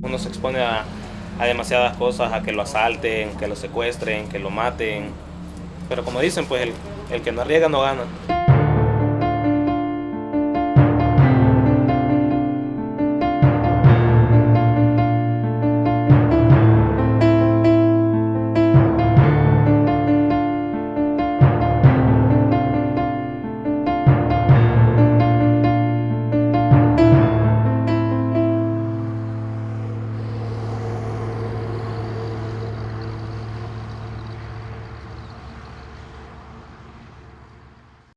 Uno se expone a, a demasiadas cosas, a que lo asalten, que lo secuestren, que lo maten. Pero como dicen, pues el, el que no arriesga no gana.